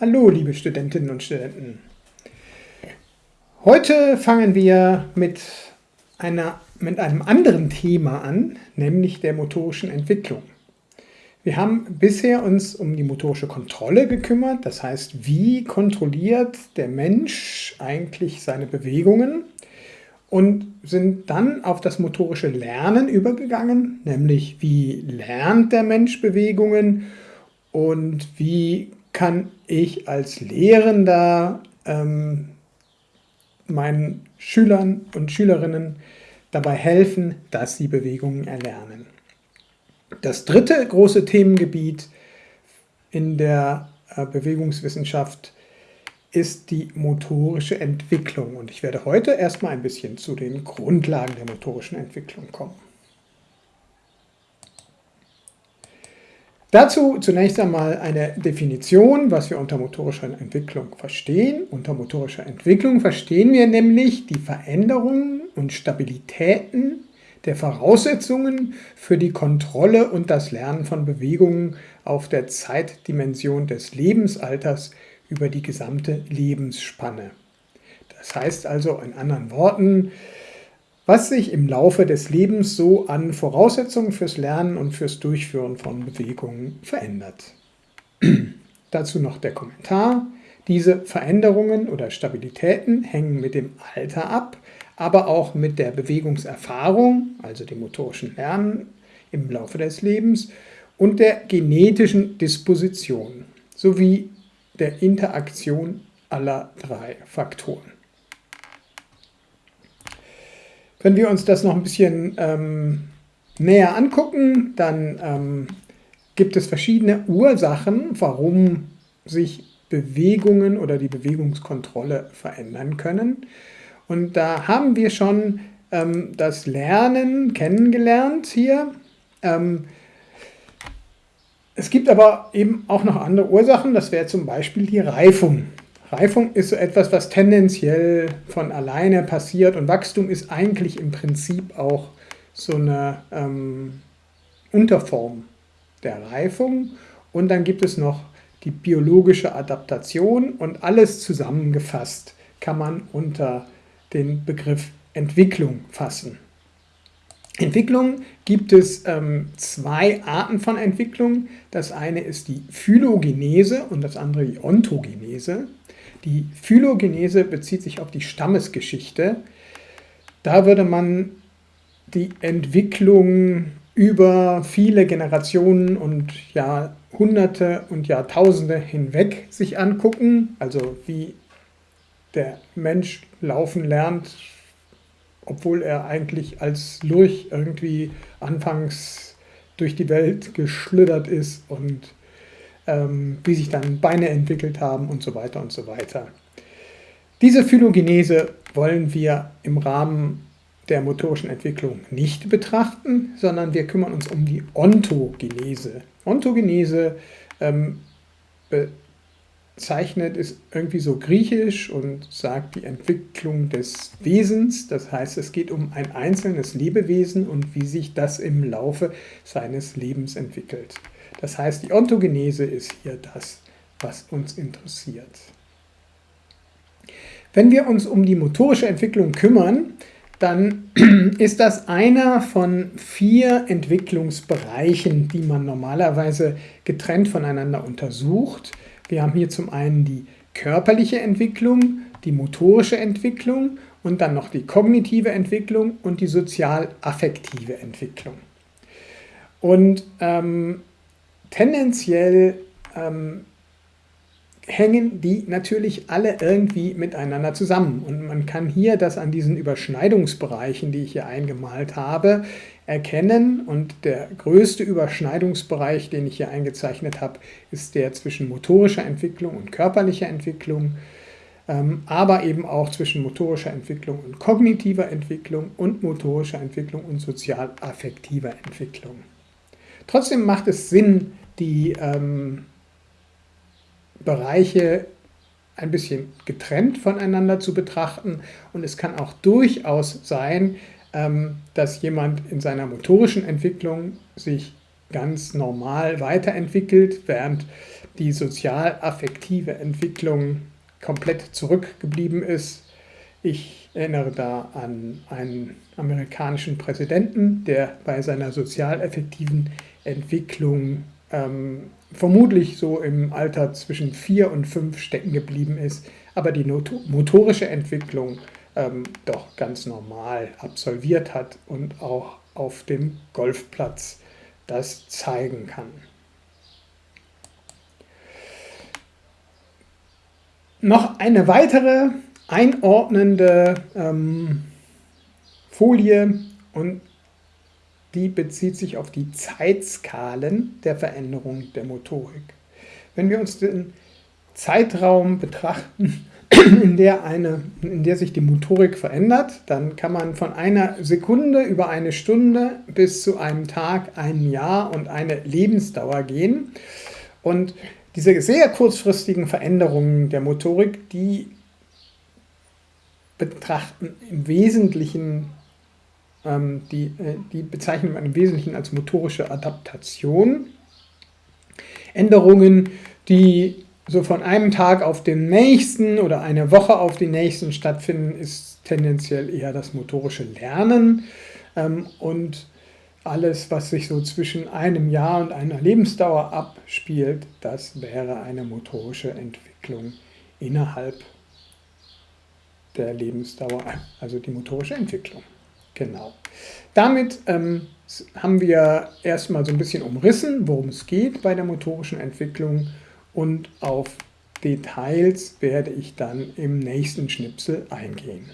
Hallo, liebe Studentinnen und Studenten. Heute fangen wir mit, einer, mit einem anderen Thema an, nämlich der motorischen Entwicklung. Wir haben bisher uns um die motorische Kontrolle gekümmert, das heißt, wie kontrolliert der Mensch eigentlich seine Bewegungen und sind dann auf das motorische Lernen übergegangen, nämlich wie lernt der Mensch Bewegungen und wie kann ich als Lehrender ähm, meinen Schülern und Schülerinnen dabei helfen, dass sie Bewegungen erlernen. Das dritte große Themengebiet in der äh, Bewegungswissenschaft ist die motorische Entwicklung. Und ich werde heute erstmal ein bisschen zu den Grundlagen der motorischen Entwicklung kommen. Dazu zunächst einmal eine Definition, was wir unter motorischer Entwicklung verstehen. Unter motorischer Entwicklung verstehen wir nämlich die Veränderungen und Stabilitäten der Voraussetzungen für die Kontrolle und das Lernen von Bewegungen auf der Zeitdimension des Lebensalters über die gesamte Lebensspanne. Das heißt also in anderen Worten, was sich im Laufe des Lebens so an Voraussetzungen fürs Lernen und fürs Durchführen von Bewegungen verändert. Dazu noch der Kommentar. Diese Veränderungen oder Stabilitäten hängen mit dem Alter ab, aber auch mit der Bewegungserfahrung, also dem motorischen Lernen im Laufe des Lebens und der genetischen Disposition sowie der Interaktion aller drei Faktoren. Wenn wir uns das noch ein bisschen ähm, näher angucken, dann ähm, gibt es verschiedene Ursachen, warum sich Bewegungen oder die Bewegungskontrolle verändern können. Und da haben wir schon ähm, das Lernen kennengelernt hier. Ähm, es gibt aber eben auch noch andere Ursachen, das wäre zum Beispiel die Reifung. Reifung ist so etwas, was tendenziell von alleine passiert und Wachstum ist eigentlich im Prinzip auch so eine ähm, Unterform der Reifung. Und dann gibt es noch die biologische Adaptation und alles zusammengefasst kann man unter den Begriff Entwicklung fassen. Entwicklung gibt es ähm, zwei Arten von Entwicklung. Das eine ist die Phylogenese und das andere die Ontogenese. Die Phylogenese bezieht sich auf die Stammesgeschichte. Da würde man die Entwicklung über viele Generationen und Jahrhunderte und Jahrtausende hinweg sich angucken, also wie der Mensch laufen lernt, obwohl er eigentlich als Lurch irgendwie anfangs durch die Welt geschlittert ist und ähm, wie sich dann Beine entwickelt haben und so weiter und so weiter. Diese Phylogenese wollen wir im Rahmen der motorischen Entwicklung nicht betrachten, sondern wir kümmern uns um die Ontogenese. Ontogenese ähm, bezeichnet ist irgendwie so griechisch und sagt die Entwicklung des Wesens. Das heißt, es geht um ein einzelnes Lebewesen und wie sich das im Laufe seines Lebens entwickelt. Das heißt, die Ontogenese ist hier das, was uns interessiert. Wenn wir uns um die motorische Entwicklung kümmern, dann ist das einer von vier Entwicklungsbereichen, die man normalerweise getrennt voneinander untersucht. Wir haben hier zum einen die körperliche Entwicklung, die motorische Entwicklung und dann noch die kognitive Entwicklung und die sozial-affektive Entwicklung. Und ähm, tendenziell ähm, hängen die natürlich alle irgendwie miteinander zusammen. Und man kann hier das an diesen Überschneidungsbereichen, die ich hier eingemalt habe, erkennen. Und der größte Überschneidungsbereich, den ich hier eingezeichnet habe, ist der zwischen motorischer Entwicklung und körperlicher Entwicklung, ähm, aber eben auch zwischen motorischer Entwicklung und kognitiver Entwicklung und motorischer Entwicklung und sozial-affektiver Entwicklung. Trotzdem macht es Sinn, die ähm, Bereiche ein bisschen getrennt voneinander zu betrachten und es kann auch durchaus sein, dass jemand in seiner motorischen Entwicklung sich ganz normal weiterentwickelt, während die sozial-affektive Entwicklung komplett zurückgeblieben ist. Ich erinnere da an einen amerikanischen Präsidenten, der bei seiner sozial-affektiven Entwicklung ähm, vermutlich so im Alter zwischen vier und fünf stecken geblieben ist, aber die motorische Entwicklung ähm, doch ganz normal absolviert hat und auch auf dem Golfplatz das zeigen kann. Noch eine weitere einordnende ähm, Folie und die bezieht sich auf die Zeitskalen der Veränderung der Motorik. Wenn wir uns den Zeitraum betrachten, in der, eine, in der sich die Motorik verändert, dann kann man von einer Sekunde über eine Stunde bis zu einem Tag, einem Jahr und eine Lebensdauer gehen. Und diese sehr kurzfristigen Veränderungen der Motorik, die betrachten im Wesentlichen, ähm, die, äh, die bezeichnen man im Wesentlichen als motorische Adaptation. Änderungen, die so von einem Tag auf den nächsten oder eine Woche auf den nächsten stattfinden, ist tendenziell eher das motorische Lernen. Ähm, und alles, was sich so zwischen einem Jahr und einer Lebensdauer abspielt, das wäre eine motorische Entwicklung innerhalb der Lebensdauer, also die motorische Entwicklung. Genau. Damit ähm, haben wir erstmal so ein bisschen umrissen, worum es geht bei der motorischen Entwicklung und auf Details werde ich dann im nächsten Schnipsel eingehen.